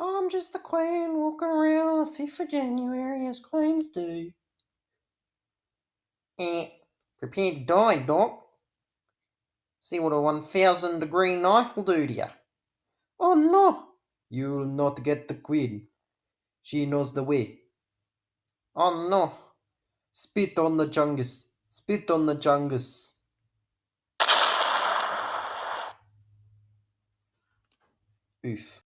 I'm just a queen walking around on the 5th of January as queens do. Eh, prepare to die, Doc. See what a 1000 degree knife will do to you. Oh no! You'll not get the queen. She knows the way. Oh no! Spit on the jungus! Spit on the jungus! Oof.